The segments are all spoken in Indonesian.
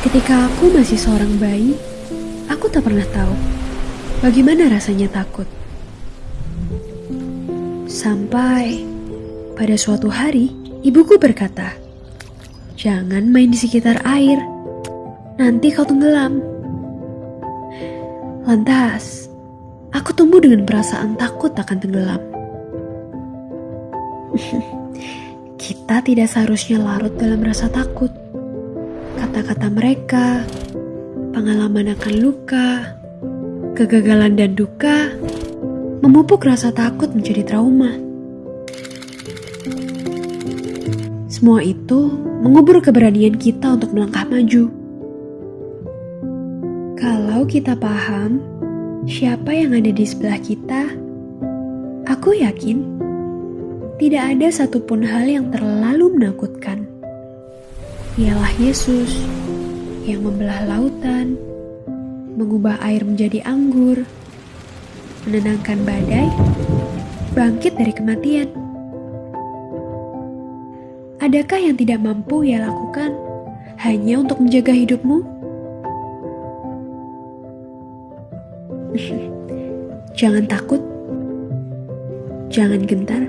Ketika aku masih seorang bayi, aku tak pernah tahu bagaimana rasanya takut. Sampai pada suatu hari, ibuku berkata, "Jangan main di sekitar air, nanti kau tenggelam." Lantas, aku tumbuh dengan perasaan takut akan tenggelam. Kita tidak seharusnya larut dalam rasa takut kata-kata mereka, pengalaman akan luka, kegagalan dan duka, memupuk rasa takut menjadi trauma. Semua itu mengubur keberanian kita untuk melangkah maju. Kalau kita paham siapa yang ada di sebelah kita, aku yakin tidak ada satupun hal yang terlalu menakutkan ialah Yesus yang membelah lautan, mengubah air menjadi anggur, menenangkan badai, bangkit dari kematian. Adakah yang tidak mampu ia lakukan hanya untuk menjaga hidupmu? jangan takut, jangan gentar,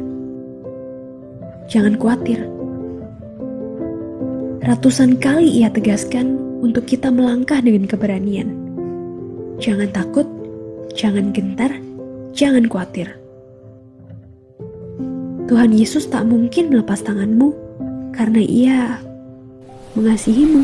jangan khawatir. Ratusan kali ia tegaskan untuk kita melangkah dengan keberanian. Jangan takut, jangan gentar, jangan khawatir. Tuhan Yesus tak mungkin melepas tanganmu karena ia mengasihimu.